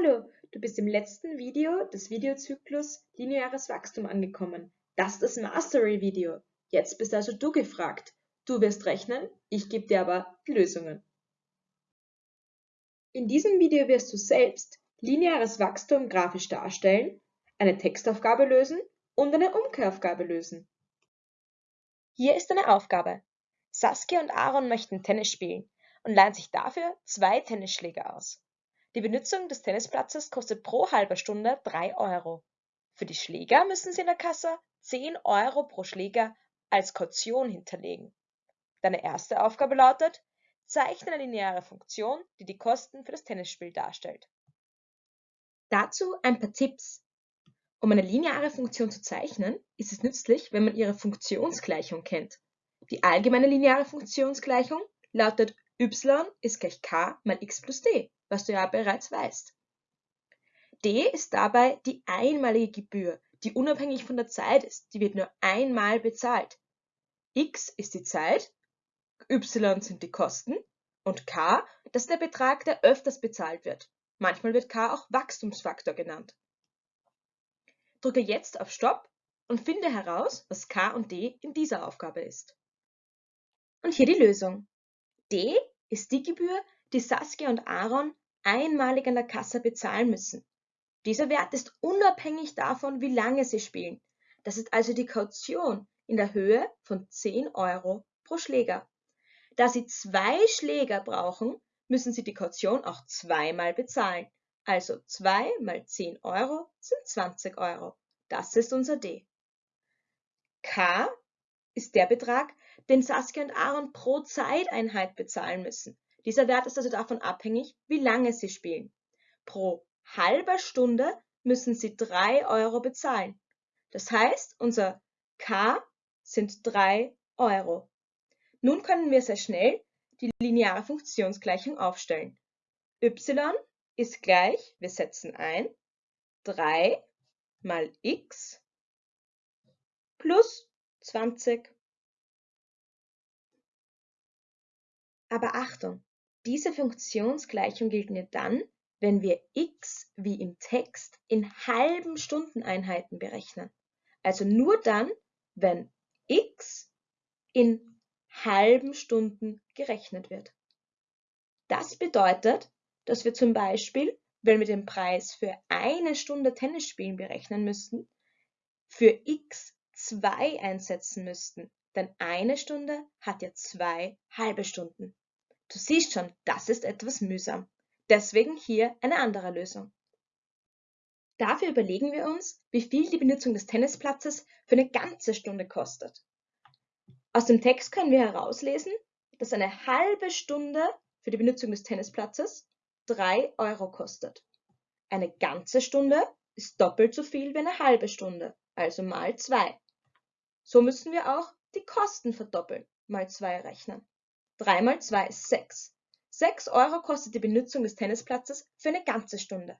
Hallo, du bist im letzten Video des Videozyklus Lineares Wachstum angekommen. Das ist das Mastery-Video. Jetzt bist also du gefragt. Du wirst rechnen, ich gebe dir aber die Lösungen. In diesem Video wirst du selbst lineares Wachstum grafisch darstellen, eine Textaufgabe lösen und eine Umkehraufgabe lösen. Hier ist eine Aufgabe. Saskia und Aaron möchten Tennis spielen und leihen sich dafür zwei Tennisschläger aus. Die Benutzung des Tennisplatzes kostet pro halber Stunde 3 Euro. Für die Schläger müssen Sie in der Kasse 10 Euro pro Schläger als Kaution hinterlegen. Deine erste Aufgabe lautet, zeichne eine lineare Funktion, die die Kosten für das Tennisspiel darstellt. Dazu ein paar Tipps. Um eine lineare Funktion zu zeichnen, ist es nützlich, wenn man ihre Funktionsgleichung kennt. Die allgemeine lineare Funktionsgleichung lautet y ist gleich k mal x plus d was du ja bereits weißt. D ist dabei die einmalige Gebühr, die unabhängig von der Zeit ist. Die wird nur einmal bezahlt. X ist die Zeit, Y sind die Kosten und K, das ist der Betrag, der öfters bezahlt wird. Manchmal wird K auch Wachstumsfaktor genannt. Drücke jetzt auf Stopp und finde heraus, was K und D in dieser Aufgabe ist. Und hier die Lösung. D ist die Gebühr, die Saskia und Aaron einmalig an der Kasse bezahlen müssen. Dieser Wert ist unabhängig davon, wie lange sie spielen. Das ist also die Kaution in der Höhe von 10 Euro pro Schläger. Da Sie zwei Schläger brauchen, müssen Sie die Kaution auch zweimal bezahlen. Also 2 mal 10 Euro sind 20 Euro. Das ist unser D. K ist der Betrag, den Saskia und Aaron pro Zeiteinheit bezahlen müssen. Dieser Wert ist also davon abhängig, wie lange Sie spielen. Pro halber Stunde müssen Sie 3 Euro bezahlen. Das heißt, unser K sind 3 Euro. Nun können wir sehr schnell die lineare Funktionsgleichung aufstellen. y ist gleich, wir setzen ein, 3 mal x plus 20. Aber Achtung, diese Funktionsgleichung gilt nur dann, wenn wir x wie im Text in halben Stundeneinheiten berechnen. Also nur dann, wenn x in halben Stunden gerechnet wird. Das bedeutet, dass wir zum Beispiel, wenn wir den Preis für eine Stunde Tennisspielen berechnen müssten, für x 2 einsetzen müssten, denn eine Stunde hat ja zwei halbe Stunden. Du siehst schon, das ist etwas mühsam. Deswegen hier eine andere Lösung. Dafür überlegen wir uns, wie viel die Benutzung des Tennisplatzes für eine ganze Stunde kostet. Aus dem Text können wir herauslesen, dass eine halbe Stunde für die Benutzung des Tennisplatzes 3 Euro kostet. Eine ganze Stunde ist doppelt so viel wie eine halbe Stunde, also mal 2. So müssen wir auch die Kosten verdoppeln, mal 2 rechnen. 3 mal 2 ist 6. 6 Euro kostet die Benutzung des Tennisplatzes für eine ganze Stunde.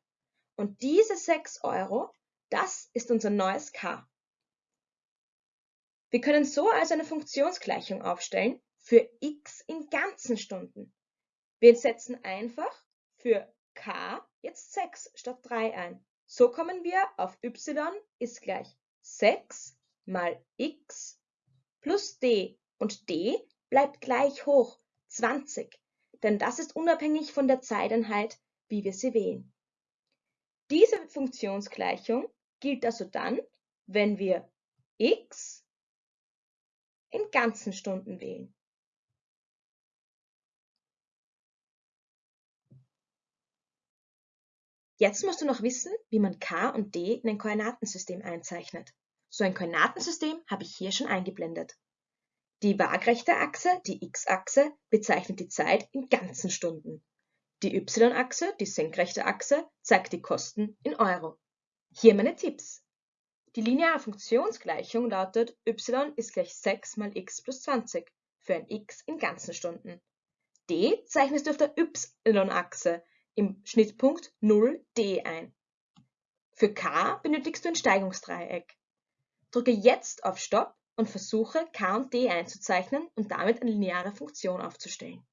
Und diese 6 Euro, das ist unser neues K. Wir können so also eine Funktionsgleichung aufstellen für x in ganzen Stunden. Wir setzen einfach für k jetzt 6 statt 3 ein. So kommen wir auf y ist gleich 6 mal x plus d und d bleibt gleich hoch, 20, denn das ist unabhängig von der Zeiteinheit, wie wir sie wählen. Diese Funktionsgleichung gilt also dann, wenn wir x in ganzen Stunden wählen. Jetzt musst du noch wissen, wie man k und d in ein Koordinatensystem einzeichnet. So ein Koordinatensystem habe ich hier schon eingeblendet. Die waagrechte Achse, die x-Achse, bezeichnet die Zeit in ganzen Stunden. Die y-Achse, die senkrechte Achse, zeigt die Kosten in Euro. Hier meine Tipps. Die lineare Funktionsgleichung lautet y ist gleich 6 mal x plus 20 für ein x in ganzen Stunden. d zeichnest du auf der y-Achse im Schnittpunkt 0d ein. Für k benötigst du ein Steigungsdreieck. Drücke jetzt auf Stopp und versuche k und d einzuzeichnen und damit eine lineare Funktion aufzustellen.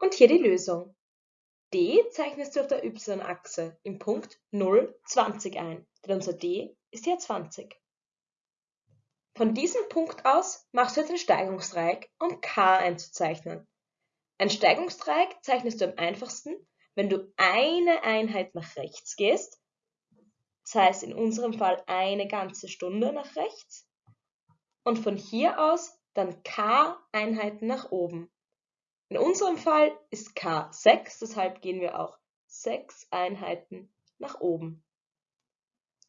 Und hier die Lösung. d zeichnest du auf der y-Achse im Punkt 0, 20 ein, denn unser d ist ja 20. Von diesem Punkt aus machst du jetzt ein Steigungsdreieck, um k einzuzeichnen. Ein Steigungsdreieck zeichnest du am einfachsten, wenn du eine Einheit nach rechts gehst, das heißt in unserem Fall eine ganze Stunde nach rechts, und von hier aus dann k Einheiten nach oben. In unserem Fall ist k 6, deshalb gehen wir auch 6 Einheiten nach oben.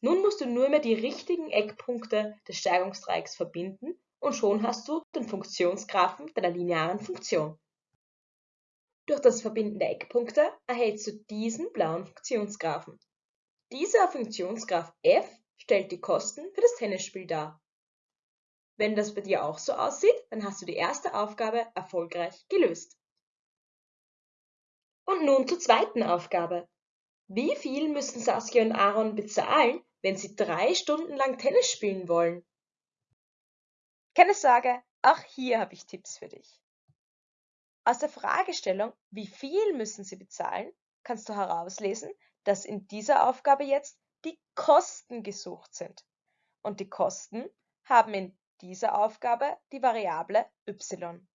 Nun musst du nur mehr die richtigen Eckpunkte des Steigungsdreiecks verbinden und schon hast du den Funktionsgraphen deiner linearen Funktion. Durch das Verbinden der Eckpunkte erhältst du diesen blauen Funktionsgraphen. Dieser Funktionsgraph f stellt die Kosten für das Tennisspiel dar. Wenn das bei dir auch so aussieht, dann hast du die erste Aufgabe erfolgreich gelöst. Und nun zur zweiten Aufgabe. Wie viel müssen Saskia und Aaron bezahlen, wenn sie drei Stunden lang Tennis spielen wollen? Keine Sorge, auch hier habe ich Tipps für dich. Aus der Fragestellung, wie viel müssen sie bezahlen, kannst du herauslesen, dass in dieser Aufgabe jetzt die Kosten gesucht sind. Und die Kosten haben in dieser Aufgabe die Variable y.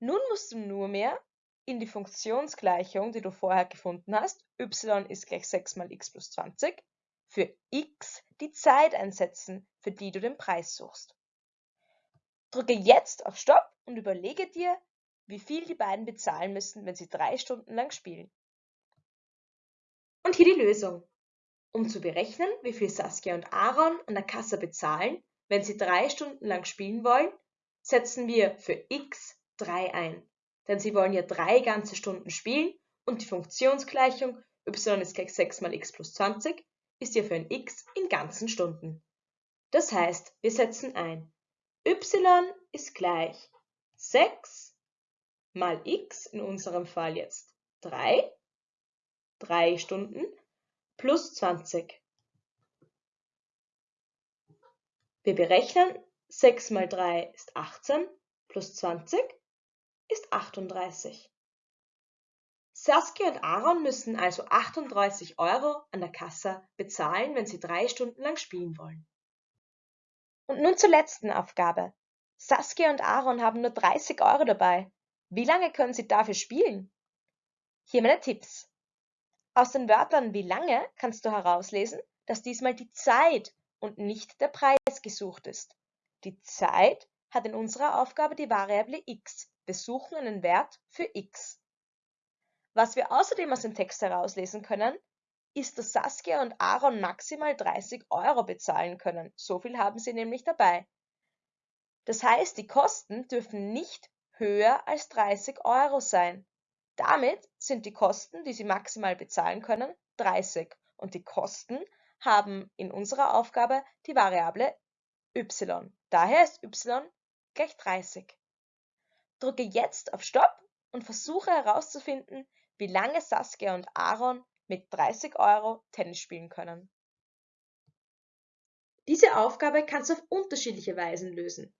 Nun musst du nur mehr in die Funktionsgleichung, die du vorher gefunden hast, y ist gleich 6 mal x plus 20, für x die Zeit einsetzen, für die du den Preis suchst. Drücke jetzt auf Stopp und überlege dir, wie viel die beiden bezahlen müssen, wenn sie drei Stunden lang spielen. Und hier die Lösung. Um zu berechnen, wie viel Saskia und Aaron an der Kasse bezahlen, wenn sie drei Stunden lang spielen wollen, setzen wir für x 3 ein denn sie wollen ja drei ganze Stunden spielen und die Funktionsgleichung y ist gleich 6 mal x plus 20 ist ja für ein x in ganzen Stunden. Das heißt, wir setzen ein y ist gleich 6 mal x, in unserem Fall jetzt 3, 3 Stunden, plus 20. Wir berechnen 6 mal 3 ist 18 plus 20 ist 38. Saskia und Aaron müssen also 38 Euro an der Kasse bezahlen, wenn sie drei Stunden lang spielen wollen. Und nun zur letzten Aufgabe. Saskia und Aaron haben nur 30 Euro dabei. Wie lange können sie dafür spielen? Hier meine Tipps. Aus den Wörtern wie lange kannst du herauslesen, dass diesmal die Zeit und nicht der Preis gesucht ist. Die Zeit hat in unserer Aufgabe die Variable x, wir suchen einen Wert für x. Was wir außerdem aus dem Text herauslesen können, ist, dass Saskia und Aaron maximal 30 Euro bezahlen können. So viel haben sie nämlich dabei. Das heißt, die Kosten dürfen nicht höher als 30 Euro sein. Damit sind die Kosten, die sie maximal bezahlen können, 30 und die Kosten haben in unserer Aufgabe die Variable y. Daher ist y gleich 30. Drücke jetzt auf Stopp und versuche herauszufinden, wie lange Saskia und Aaron mit 30 Euro Tennis spielen können. Diese Aufgabe kannst du auf unterschiedliche Weisen lösen.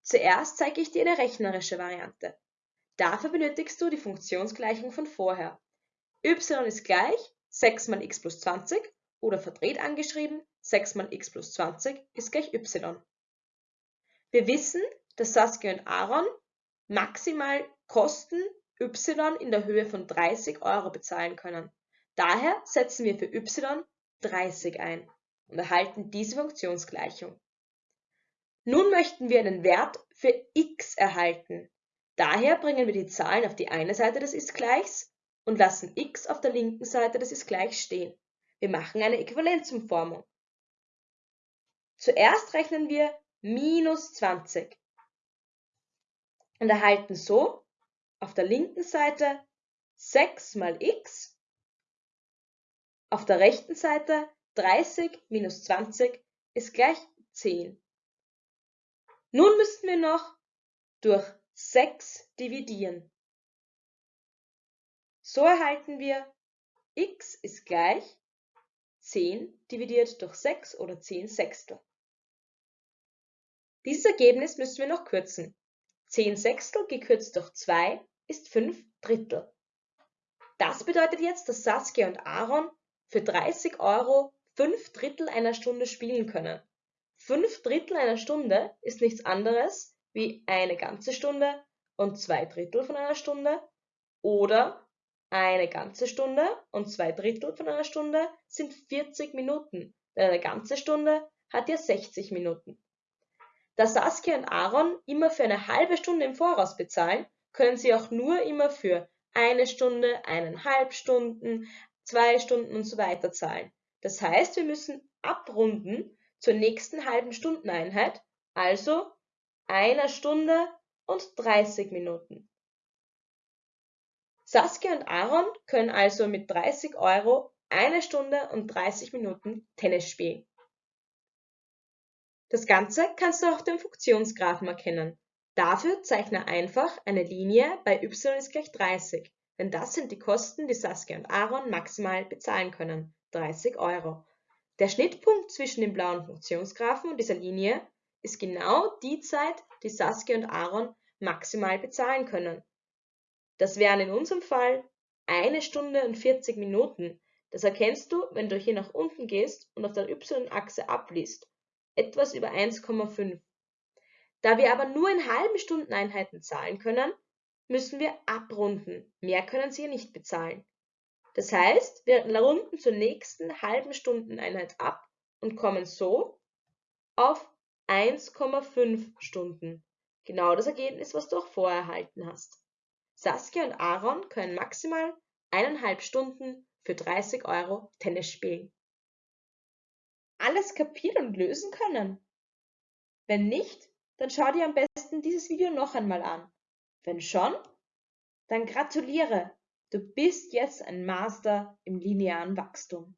Zuerst zeige ich dir eine rechnerische Variante. Dafür benötigst du die Funktionsgleichung von vorher. y ist gleich 6 mal x plus 20 oder verdreht angeschrieben 6 mal x plus 20 ist gleich y. Wir wissen, dass Saskia und Aaron maximal Kosten y in der Höhe von 30 Euro bezahlen können. Daher setzen wir für y 30 ein und erhalten diese Funktionsgleichung. Nun möchten wir einen Wert für x erhalten. Daher bringen wir die Zahlen auf die eine Seite des Ist-Gleichs und lassen x auf der linken Seite des Ist-Gleichs stehen. Wir machen eine Äquivalenzumformung. Zuerst rechnen wir minus 20 und erhalten so auf der linken Seite 6 mal x, auf der rechten Seite 30 minus 20 ist gleich 10. Nun müssten wir noch durch 6 dividieren. So erhalten wir x ist gleich 10 dividiert durch 6 oder 10 Sechstel. Dieses Ergebnis müssen wir noch kürzen. 10 Sechstel gekürzt durch 2 ist 5 Drittel. Das bedeutet jetzt, dass Saskia und Aaron für 30 Euro fünf Drittel einer Stunde spielen können. Fünf Drittel einer Stunde ist nichts anderes wie eine ganze Stunde und zwei Drittel von einer Stunde oder eine ganze Stunde und zwei Drittel von einer Stunde sind 40 Minuten, denn eine ganze Stunde hat ja 60 Minuten. Da Saskia und Aaron immer für eine halbe Stunde im Voraus bezahlen, können sie auch nur immer für eine Stunde, eineinhalb Stunden, zwei Stunden und so weiter zahlen. Das heißt, wir müssen abrunden zur nächsten halben Stundeneinheit, also einer Stunde und 30 Minuten. Saskia und Aaron können also mit 30 Euro eine Stunde und 30 Minuten Tennis spielen. Das Ganze kannst du auch dem Funktionsgraphen erkennen. Dafür zeichne einfach eine Linie bei y ist gleich 30, denn das sind die Kosten, die Saskia und Aaron maximal bezahlen können, 30 Euro. Der Schnittpunkt zwischen dem blauen Funktionsgraphen und dieser Linie ist genau die Zeit, die Saskia und Aaron maximal bezahlen können. Das wären in unserem Fall eine Stunde und 40 Minuten. Das erkennst du, wenn du hier nach unten gehst und auf der y-Achse abliest etwas über 1,5. Da wir aber nur in halben Stundeneinheiten zahlen können, müssen wir abrunden. Mehr können Sie nicht bezahlen. Das heißt, wir runden zur nächsten halben Stundeneinheit ab und kommen so auf 1,5 Stunden. Genau das Ergebnis, was du auch vorher erhalten hast. Saskia und Aaron können maximal eineinhalb Stunden für 30 Euro Tennis spielen alles kapieren und lösen können? Wenn nicht, dann schau dir am besten dieses Video noch einmal an. Wenn schon, dann gratuliere, du bist jetzt ein Master im linearen Wachstum.